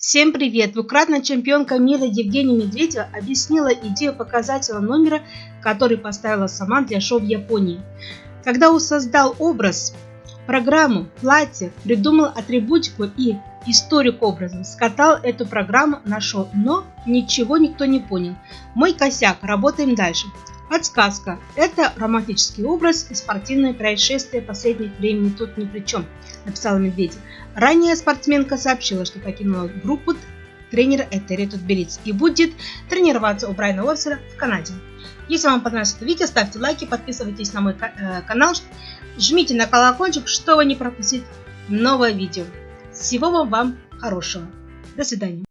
Всем привет! Двукратная чемпионка мира Евгения Медведева объяснила идею показательного номера, который поставила сама для шоу в Японии. Когда он создал образ, программу, платье, придумал атрибутику и историю к скатал эту программу на шоу, но ничего никто не понял. Мой косяк, работаем дальше. Подсказка. Это романтический образ и спортивное происшествие последних времени тут ни при чем, написала Медведев. Ранее спортсменка сообщила, что покинула группу тренера Этери Тутберидзе и будет тренироваться у Брайана Уорсера в Канаде. Если вам понравилось это видео, ставьте лайки, подписывайтесь на мой э, канал, жмите на колокольчик, чтобы не пропустить новое видео. Всего вам хорошего. До свидания.